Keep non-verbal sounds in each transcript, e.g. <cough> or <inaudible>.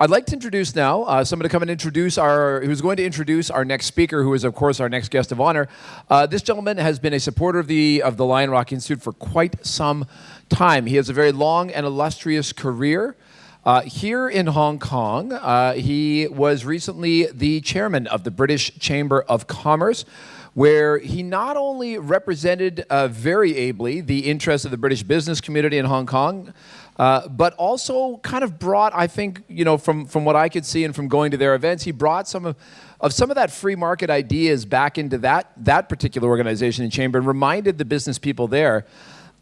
I'd like to introduce now uh, someone to come and introduce our, who's going to introduce our next speaker, who is, of course, our next guest of honor. Uh, this gentleman has been a supporter of the, of the Lion Rock Institute for quite some time. He has a very long and illustrious career. Uh, here in Hong Kong, uh, he was recently the chairman of the British Chamber of Commerce, where he not only represented uh, very ably the interests of the British business community in Hong Kong, uh, but also kind of brought, I think, you know, from, from what I could see and from going to their events, he brought some of, of some of that free market ideas back into that, that particular organization in Chamber and reminded the business people there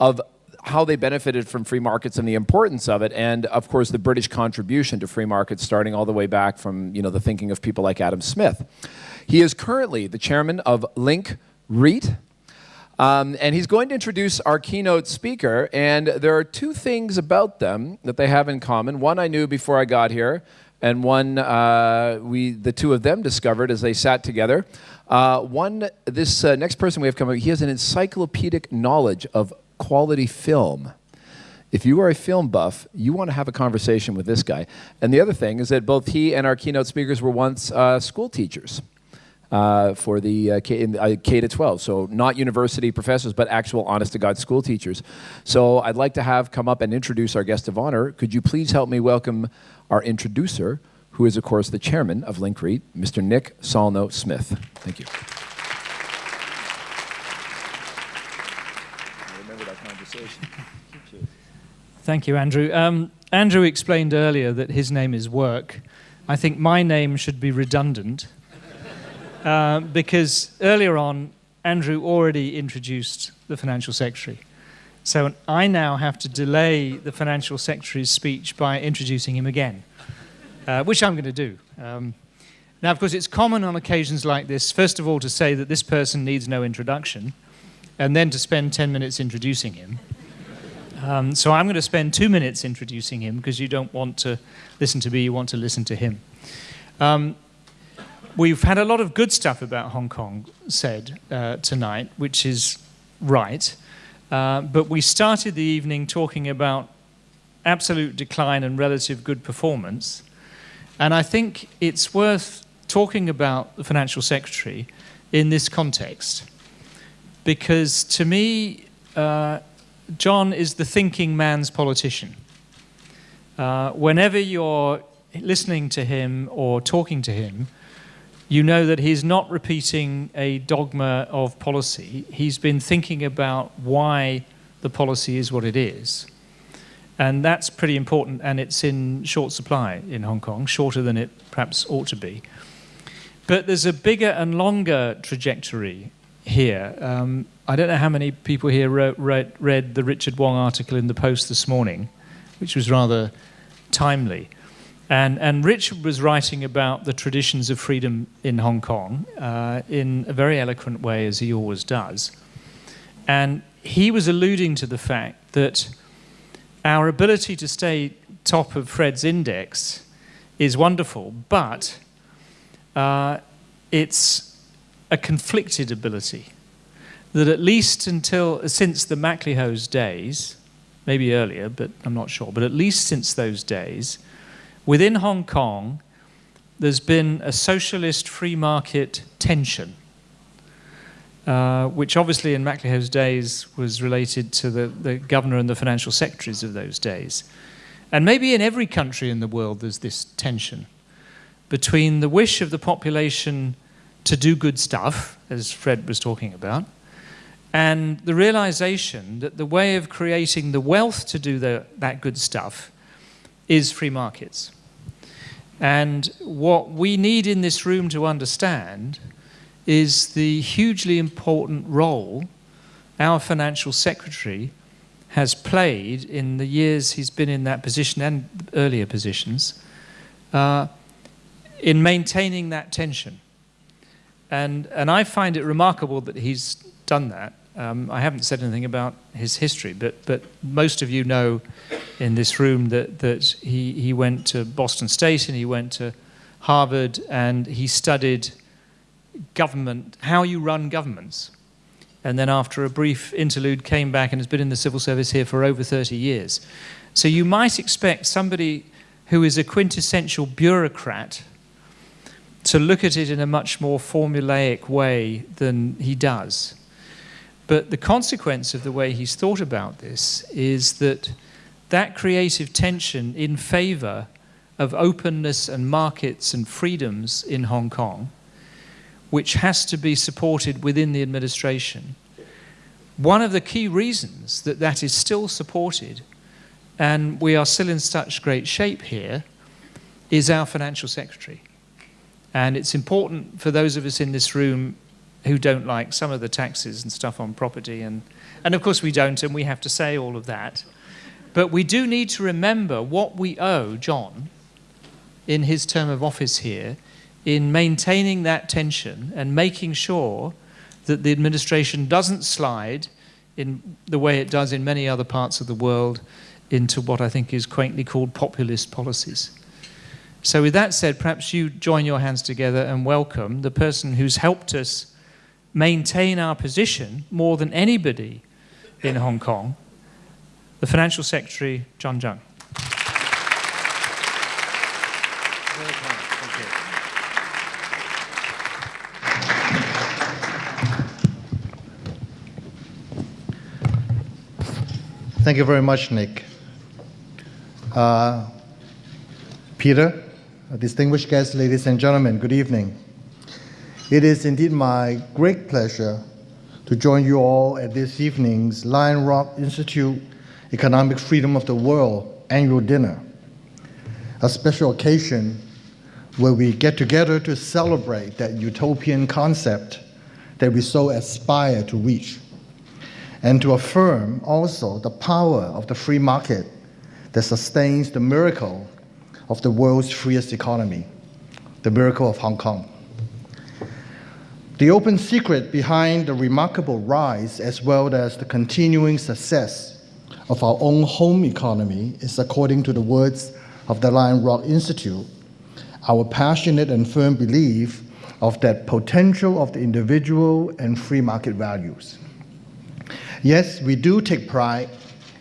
of how they benefited from free markets and the importance of it, and of course the British contribution to free markets starting all the way back from you know, the thinking of people like Adam Smith. He is currently the chairman of Link REIT, um, and he's going to introduce our keynote speaker, and there are two things about them that they have in common. One I knew before I got here, and one uh, we, the two of them discovered as they sat together. Uh, one, this uh, next person we have coming, he has an encyclopedic knowledge of quality film. If you are a film buff, you want to have a conversation with this guy. And the other thing is that both he and our keynote speakers were once uh, school teachers. Uh, for the uh, K, in, uh, K, to 12. So not university professors, but actual honest to God school teachers. So I'd like to have come up and introduce our guest of honor. Could you please help me welcome our introducer, who is of course the chairman of Link Mr. Nick Sallnow-Smith. Thank you. <laughs> Thank you, Andrew. Um, Andrew explained earlier that his name is Work. I think my name should be redundant uh, because earlier on, Andrew already introduced the financial secretary. So I now have to delay the financial secretary's speech by introducing him again, uh, which I'm going to do. Um, now, of course, it's common on occasions like this, first of all, to say that this person needs no introduction, and then to spend 10 minutes introducing him. Um, so I'm going to spend two minutes introducing him because you don't want to listen to me, you want to listen to him. Um, we've had a lot of good stuff about Hong Kong said uh, tonight, which is right. Uh, but we started the evening talking about absolute decline and relative good performance. And I think it's worth talking about the financial secretary in this context. Because to me, uh, John is the thinking man's politician. Uh, whenever you're listening to him or talking to him, you know that he's not repeating a dogma of policy. He's been thinking about why the policy is what it is. And that's pretty important, and it's in short supply in Hong Kong, shorter than it perhaps ought to be. But there's a bigger and longer trajectory here. Um, I don't know how many people here wrote, read, read the Richard Wong article in the Post this morning, which was rather timely. And, and Richard was writing about the traditions of freedom in Hong Kong uh, in a very eloquent way, as he always does. And he was alluding to the fact that our ability to stay top of Fred's index is wonderful, but uh, it's a conflicted ability that at least until since the MacLehose days, maybe earlier, but I'm not sure, but at least since those days, within Hong Kong, there's been a socialist free market tension, uh, which obviously in MacLehose's days was related to the, the governor and the financial secretaries of those days. And maybe in every country in the world there's this tension between the wish of the population to do good stuff, as Fred was talking about, and the realization that the way of creating the wealth to do the, that good stuff is free markets. And what we need in this room to understand is the hugely important role our financial secretary has played in the years he's been in that position and earlier positions uh, in maintaining that tension. And, and I find it remarkable that he's done that. Um, I haven't said anything about his history, but, but most of you know in this room that, that he, he went to Boston State and he went to Harvard and he studied government, how you run governments. And then after a brief interlude came back and has been in the civil service here for over 30 years. So you might expect somebody who is a quintessential bureaucrat, to look at it in a much more formulaic way than he does. But the consequence of the way he's thought about this is that that creative tension in favor of openness and markets and freedoms in Hong Kong, which has to be supported within the administration. One of the key reasons that that is still supported and we are still in such great shape here is our financial secretary. And it's important for those of us in this room who don't like some of the taxes and stuff on property, and, and of course we don't, and we have to say all of that. But we do need to remember what we owe John in his term of office here in maintaining that tension and making sure that the administration doesn't slide in the way it does in many other parts of the world into what I think is quaintly called populist policies. So, with that said, perhaps you join your hands together and welcome the person who's helped us maintain our position more than anybody in Hong Kong, the Financial Secretary, John Tsang. Thank you very much, Nick. Uh, Peter, distinguished guests, ladies and gentlemen, good evening. It is indeed my great pleasure to join you all at this evening's Lion Rock Institute Economic Freedom of the World annual dinner, a special occasion where we get together to celebrate that utopian concept that we so aspire to reach and to affirm also the power of the free market that sustains the miracle of the world's freest economy, the miracle of Hong Kong. The open secret behind the remarkable rise as well as the continuing success of our own home economy is, according to the words of the Lion Rock Institute, our passionate and firm belief of that potential of the individual and free market values. Yes, we do take pride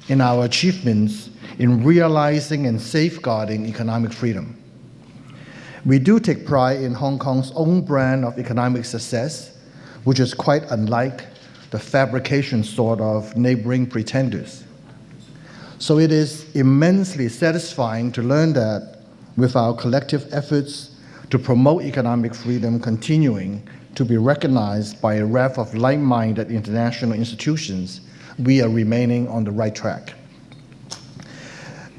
in our achievements in realizing and safeguarding economic freedom. We do take pride in Hong Kong's own brand of economic success, which is quite unlike the fabrication sort of neighboring pretenders. So it is immensely satisfying to learn that with our collective efforts to promote economic freedom continuing to be recognized by a raft of like-minded international institutions, we are remaining on the right track.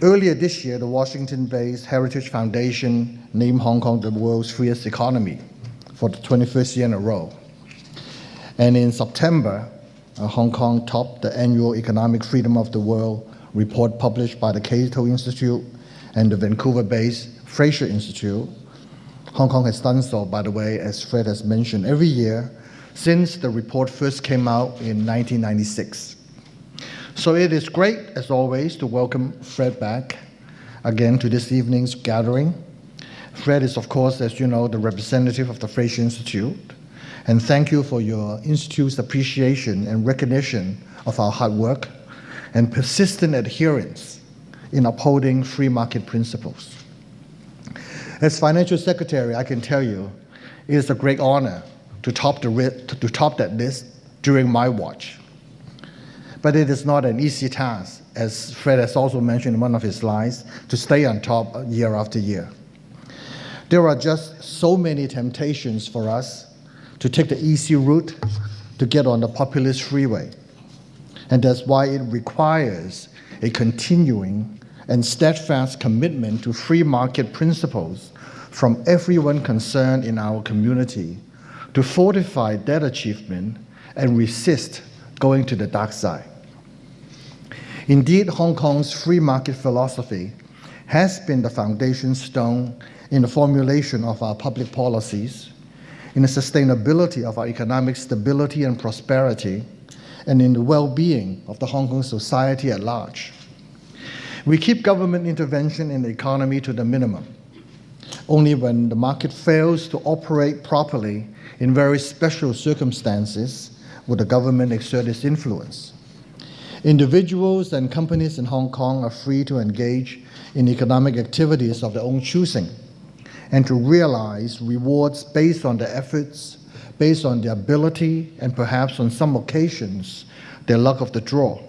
Earlier this year, the Washington-based Heritage Foundation named Hong Kong the world's freest economy for the 21st year in a row. And in September, uh, Hong Kong topped the annual Economic Freedom of the World report published by the Cato Institute and the Vancouver-based Fraser Institute Hong Kong has done so, by the way, as Fred has mentioned, every year since the report first came out in 1996. So it is great, as always, to welcome Fred back again to this evening's gathering. Fred is, of course, as you know, the representative of the Fraser Institute. And thank you for your Institute's appreciation and recognition of our hard work and persistent adherence in upholding free market principles. As financial secretary, I can tell you, it is a great honor to top, the, to top that list during my watch. But it is not an easy task, as Fred has also mentioned in one of his slides, to stay on top year after year. There are just so many temptations for us to take the easy route to get on the populist freeway. And that's why it requires a continuing and steadfast commitment to free market principles from everyone concerned in our community to fortify that achievement and resist going to the dark side. Indeed, Hong Kong's free market philosophy has been the foundation stone in the formulation of our public policies, in the sustainability of our economic stability and prosperity, and in the well-being of the Hong Kong society at large. We keep government intervention in the economy to the minimum only when the market fails to operate properly in very special circumstances will the government exert its influence. Individuals and companies in Hong Kong are free to engage in economic activities of their own choosing and to realize rewards based on their efforts, based on their ability, and perhaps on some occasions, their luck of the draw.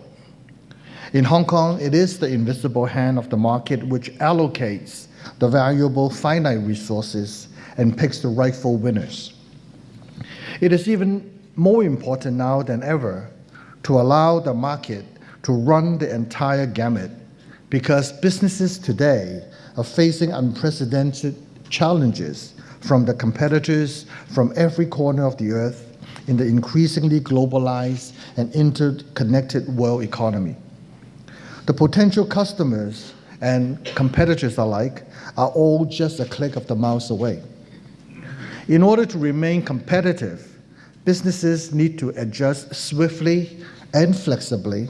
In Hong Kong, it is the invisible hand of the market which allocates the valuable finite resources and picks the rightful winners. It is even more important now than ever to allow the market to run the entire gamut because businesses today are facing unprecedented challenges from the competitors from every corner of the earth in the increasingly globalized and interconnected world economy. The potential customers and competitors alike are all just a click of the mouse away. In order to remain competitive, businesses need to adjust swiftly and flexibly,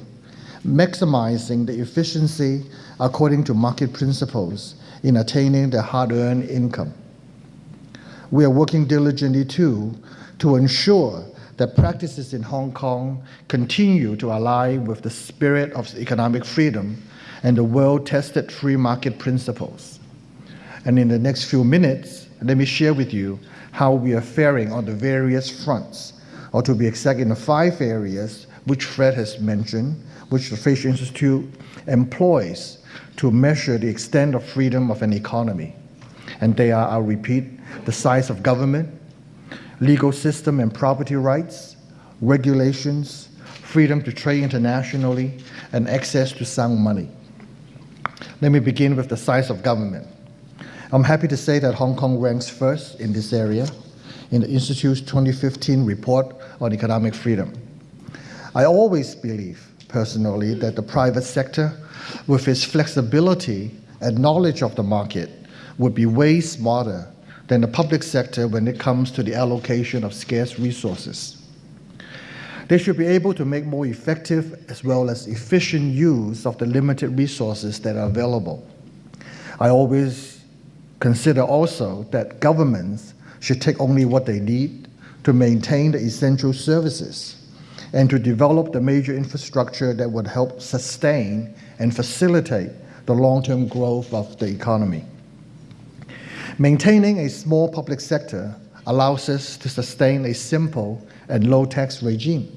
maximizing the efficiency according to market principles in attaining their hard-earned income. We are working diligently too to ensure that practices in Hong Kong continue to align with the spirit of economic freedom and the well-tested free market principles. And in the next few minutes, let me share with you how we are faring on the various fronts, or to be exact, in the five areas which Fred has mentioned, which the Fraser Institute employs to measure the extent of freedom of an economy. And they are, I'll repeat, the size of government, legal system and property rights, regulations, freedom to trade internationally, and access to sound money. Let me begin with the size of government. I'm happy to say that Hong Kong ranks first in this area in the Institute's 2015 report on economic freedom. I always believe, personally, that the private sector, with its flexibility and knowledge of the market, would be way smarter than the public sector when it comes to the allocation of scarce resources. They should be able to make more effective as well as efficient use of the limited resources that are available. I always Consider also that governments should take only what they need to maintain the essential services and to develop the major infrastructure that would help sustain and facilitate the long-term growth of the economy. Maintaining a small public sector allows us to sustain a simple and low tax regime.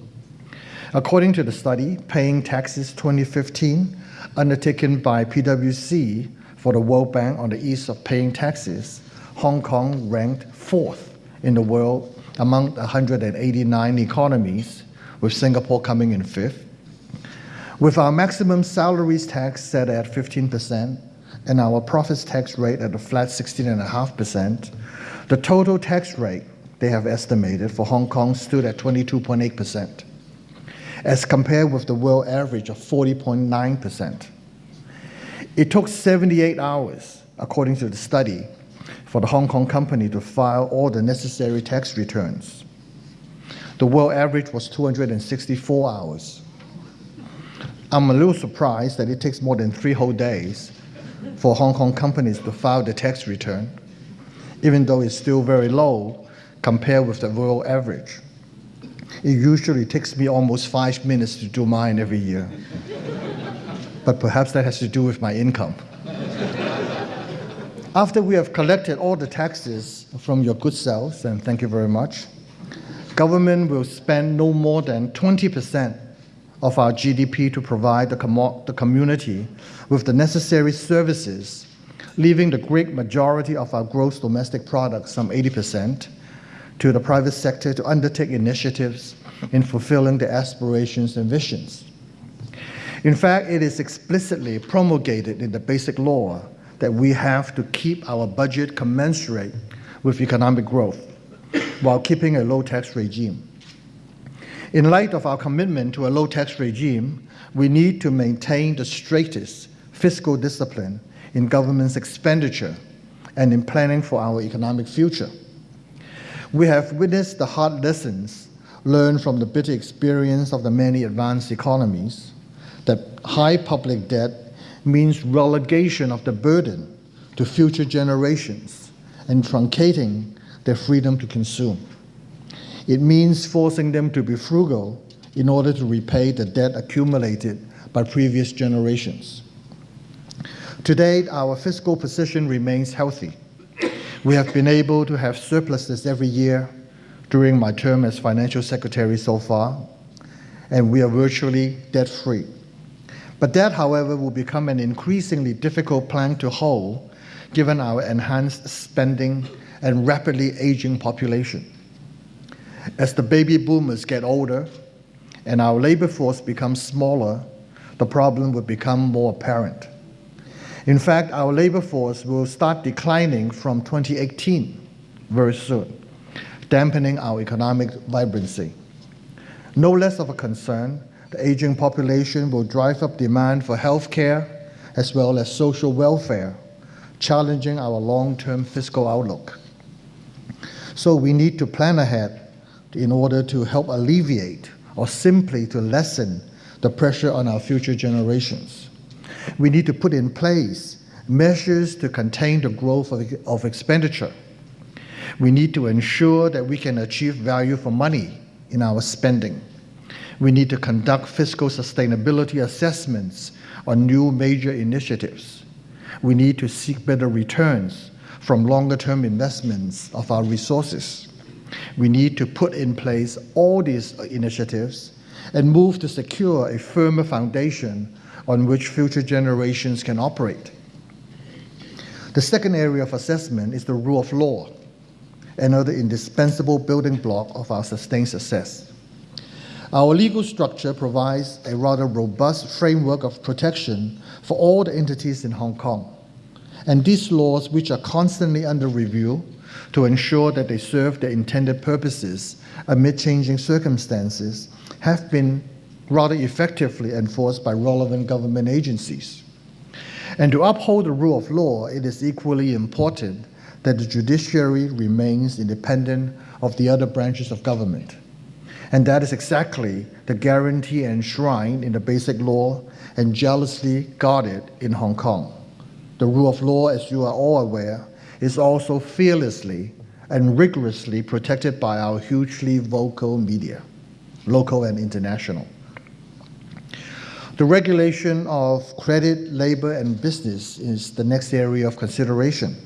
According to the study, Paying Taxes 2015, undertaken by PwC for the World Bank on the ease of paying taxes, Hong Kong ranked fourth in the world among 189 economies, with Singapore coming in fifth. With our maximum salaries tax set at 15% and our profits tax rate at a flat 16.5%, the total tax rate they have estimated for Hong Kong stood at 22.8%, as compared with the world average of 40.9%. It took 78 hours, according to the study, for the Hong Kong company to file all the necessary tax returns. The world average was 264 hours. I'm a little surprised that it takes more than three whole days for Hong Kong companies to file the tax return, even though it's still very low compared with the world average. It usually takes me almost five minutes to do mine every year but perhaps that has to do with my income. After we have collected all the taxes from your good selves, and thank you very much, government will spend no more than 20% of our GDP to provide the, com the community with the necessary services, leaving the great majority of our gross domestic product, some 80%, to the private sector to undertake initiatives in fulfilling their aspirations and visions. In fact, it is explicitly promulgated in the basic law that we have to keep our budget commensurate with economic growth while keeping a low tax regime. In light of our commitment to a low tax regime, we need to maintain the straightest fiscal discipline in government's expenditure and in planning for our economic future. We have witnessed the hard lessons learned from the bitter experience of the many advanced economies that high public debt means relegation of the burden to future generations and truncating their freedom to consume. It means forcing them to be frugal in order to repay the debt accumulated by previous generations. To date, our fiscal position remains healthy. We have been able to have surpluses every year during my term as financial secretary so far, and we are virtually debt-free. But that, however, will become an increasingly difficult plan to hold given our enhanced spending and rapidly aging population. As the baby boomers get older and our labor force becomes smaller, the problem will become more apparent. In fact, our labor force will start declining from 2018 very soon, dampening our economic vibrancy. No less of a concern, the aging population will drive up demand for health care as well as social welfare, challenging our long-term fiscal outlook. So we need to plan ahead in order to help alleviate or simply to lessen the pressure on our future generations. We need to put in place measures to contain the growth of, of expenditure. We need to ensure that we can achieve value for money in our spending. We need to conduct fiscal sustainability assessments on new major initiatives. We need to seek better returns from longer term investments of our resources. We need to put in place all these initiatives and move to secure a firmer foundation on which future generations can operate. The second area of assessment is the rule of law, another indispensable building block of our sustained success. Our legal structure provides a rather robust framework of protection for all the entities in Hong Kong. And these laws, which are constantly under review to ensure that they serve their intended purposes amid changing circumstances, have been rather effectively enforced by relevant government agencies. And to uphold the rule of law, it is equally important that the judiciary remains independent of the other branches of government. And that is exactly the guarantee enshrined in the basic law and jealously guarded in Hong Kong. The rule of law, as you are all aware, is also fearlessly and rigorously protected by our hugely vocal media, local and international. The regulation of credit, labor, and business is the next area of consideration.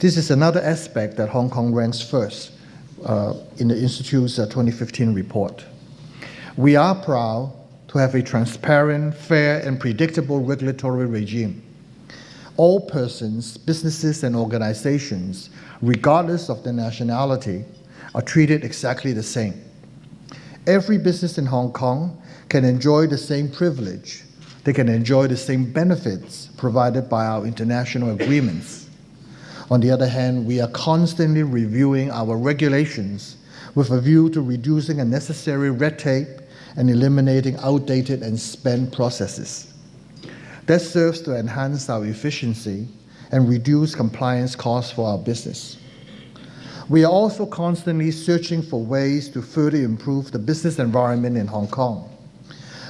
This is another aspect that Hong Kong ranks first uh, in the Institute's uh, 2015 report. We are proud to have a transparent, fair, and predictable regulatory regime. All persons, businesses, and organizations, regardless of their nationality, are treated exactly the same. Every business in Hong Kong can enjoy the same privilege. They can enjoy the same benefits provided by our international agreements. On the other hand, we are constantly reviewing our regulations with a view to reducing unnecessary red tape and eliminating outdated and spent processes. That serves to enhance our efficiency and reduce compliance costs for our business. We are also constantly searching for ways to further improve the business environment in Hong Kong.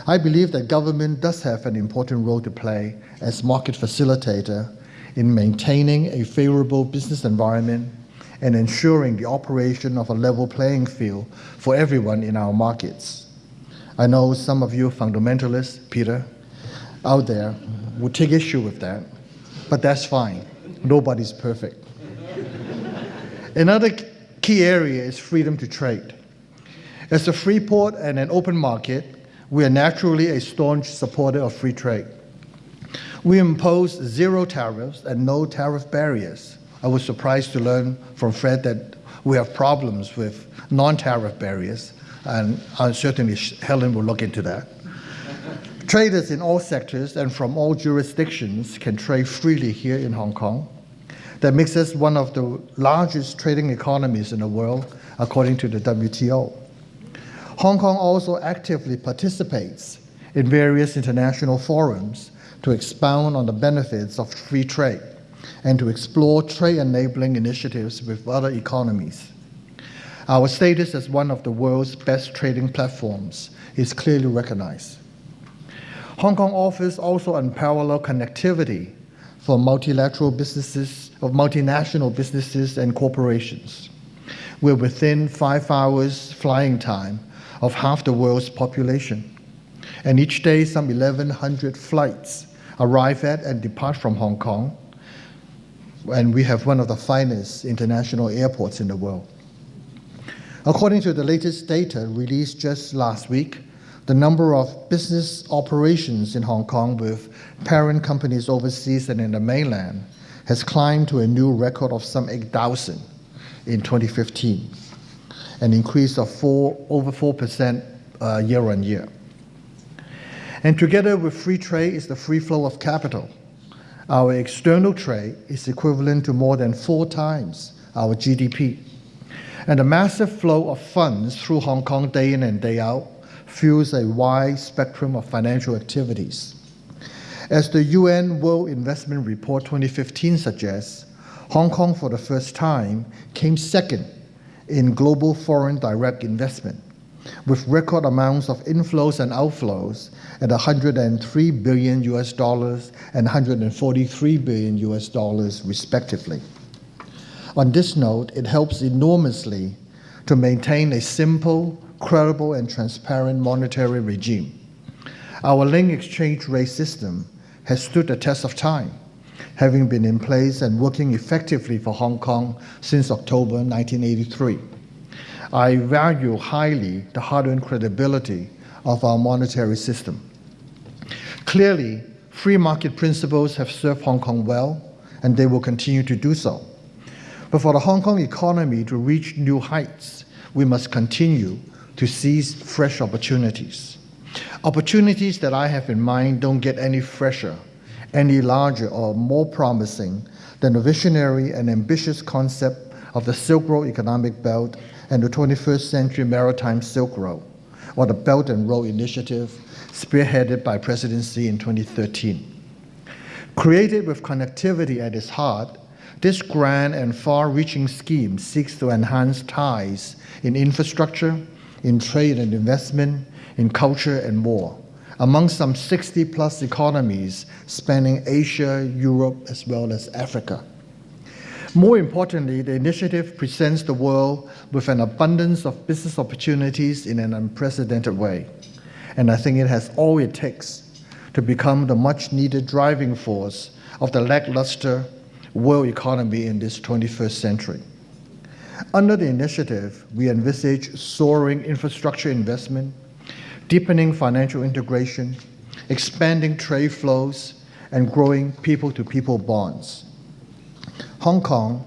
I believe that government does have an important role to play as market facilitator in maintaining a favorable business environment and ensuring the operation of a level playing field for everyone in our markets. I know some of you fundamentalists, Peter, out there would take issue with that, but that's fine. Nobody's perfect. Another key area is freedom to trade. As a free port and an open market, we are naturally a staunch supporter of free trade. We impose zero tariffs and no tariff barriers. I was surprised to learn from Fred that we have problems with non-tariff barriers, and certainly Helen will look into that. Traders in all sectors and from all jurisdictions can trade freely here in Hong Kong. That makes us one of the largest trading economies in the world, according to the WTO. Hong Kong also actively participates in various international forums to expound on the benefits of free trade and to explore trade enabling initiatives with other economies. Our status as one of the world's best trading platforms is clearly recognized. Hong Kong offers also unparalleled connectivity for multilateral businesses, of multinational businesses and corporations. We're within five hours flying time of half the world's population. And each day, some 1,100 flights arrive at and depart from Hong Kong. And we have one of the finest international airports in the world. According to the latest data released just last week, the number of business operations in Hong Kong with parent companies overseas and in the mainland has climbed to a new record of some 8,000 in 2015, an increase of four, over 4% uh, year on year. And together with free trade is the free flow of capital. Our external trade is equivalent to more than four times our GDP. And the massive flow of funds through Hong Kong day in and day out fuels a wide spectrum of financial activities. As the UN World Investment Report 2015 suggests, Hong Kong for the first time came second in global foreign direct investment, with record amounts of inflows and outflows at 103 billion US dollars and 143 billion US dollars respectively. On this note, it helps enormously to maintain a simple, credible, and transparent monetary regime. Our link exchange rate system has stood the test of time, having been in place and working effectively for Hong Kong since October 1983. I value highly the hard-earned credibility of our monetary system. Clearly, free market principles have served Hong Kong well, and they will continue to do so. But for the Hong Kong economy to reach new heights, we must continue to seize fresh opportunities. Opportunities that I have in mind don't get any fresher, any larger, or more promising than the visionary and ambitious concept of the Silk Road Economic Belt and the 21st Century Maritime Silk Road, or the Belt and Road Initiative, spearheaded by President Xi in 2013. Created with connectivity at its heart, this grand and far-reaching scheme seeks to enhance ties in infrastructure, in trade and investment, in culture and more, among some 60 plus economies spanning Asia, Europe, as well as Africa. More importantly, the initiative presents the world with an abundance of business opportunities in an unprecedented way. And I think it has all it takes to become the much needed driving force of the lackluster world economy in this 21st century. Under the initiative, we envisage soaring infrastructure investment, deepening financial integration, expanding trade flows, and growing people-to-people bonds. Hong Kong,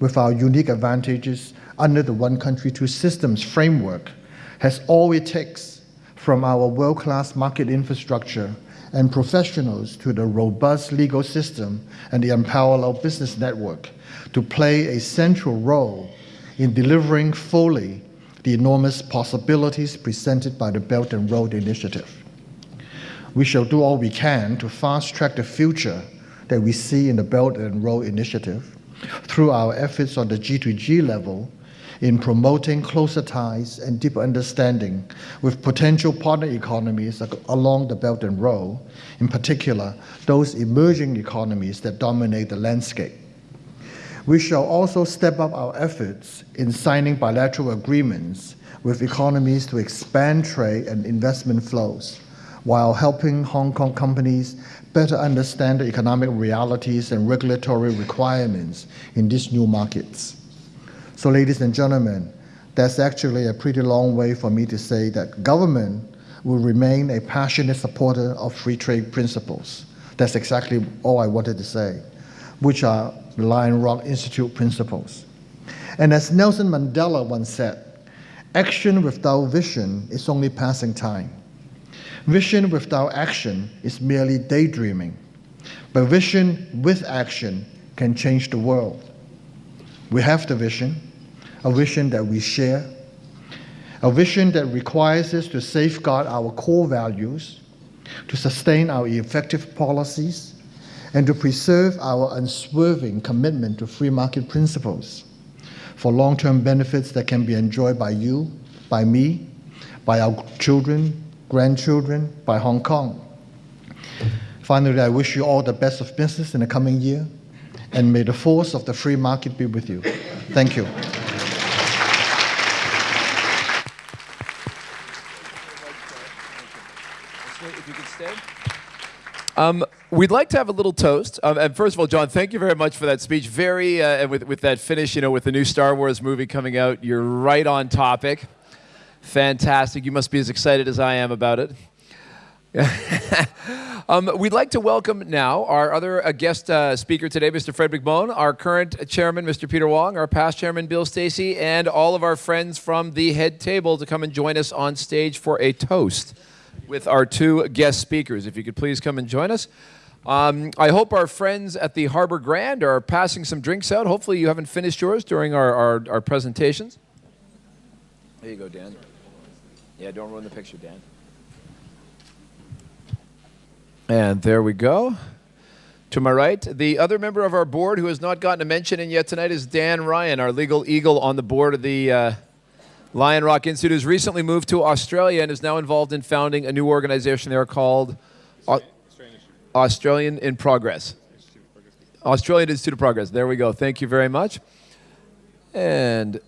with our unique advantages under the One Country, Two Systems framework, has all it takes from our world-class market infrastructure and professionals to the robust legal system and the unparalleled business network to play a central role in delivering fully the enormous possibilities presented by the Belt and Road Initiative. We shall do all we can to fast track the future that we see in the Belt and Road Initiative through our efforts on the G2G level in promoting closer ties and deeper understanding with potential partner economies along the Belt and Road, in particular, those emerging economies that dominate the landscape. We shall also step up our efforts in signing bilateral agreements with economies to expand trade and investment flows, while helping Hong Kong companies better understand the economic realities and regulatory requirements in these new markets. So ladies and gentlemen, that's actually a pretty long way for me to say that government will remain a passionate supporter of free trade principles. That's exactly all I wanted to say, which are the Lion Rock Institute principles. And as Nelson Mandela once said, action without vision is only passing time. Vision without action is merely daydreaming. But vision with action can change the world. We have the vision, a vision that we share, a vision that requires us to safeguard our core values, to sustain our effective policies, and to preserve our unswerving commitment to free market principles for long-term benefits that can be enjoyed by you, by me, by our children, grandchildren, by Hong Kong. Finally, I wish you all the best of business in the coming year, and may the force of the free market be with you. Thank you. Um, we'd like to have a little toast. Um, and first of all, John, thank you very much for that speech. Very, uh, and with, with that finish, you know, with the new Star Wars movie coming out, you're right on topic. Fantastic. You must be as excited as I am about it. <laughs> um, we'd like to welcome now our other uh, guest uh, speaker today, Mr. Fred McMahon, our current chairman, Mr. Peter Wong, our past chairman, Bill Stacy, and all of our friends from the head table to come and join us on stage for a toast with our two guest speakers. If you could please come and join us. Um, I hope our friends at the Harbor Grand are passing some drinks out. Hopefully, you haven't finished yours during our, our, our presentations. There you go, Dan. Yeah, don't ruin the picture, Dan. And there we go. To my right, the other member of our board who has not gotten a mention in yet tonight is Dan Ryan, our legal eagle on the board of the uh, Lion Rock Institute, has recently moved to Australia and is now involved in founding a new organization there called Au- Australian in Progress. Australian Institute of Progress. There we go. Thank you very much. And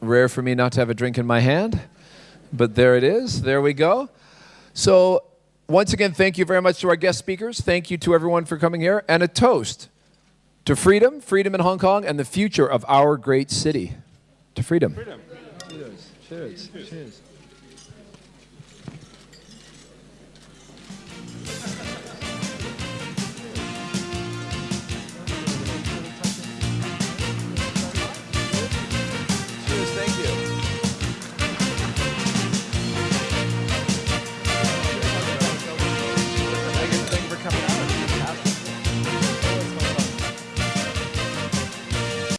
rare for me not to have a drink in my hand, but there it is. There we go. So once again, thank you very much to our guest speakers. Thank you to everyone for coming here. And a toast to freedom, freedom in Hong Kong, and the future of our great city. To freedom. freedom. Cheers. Cheers. Cheers.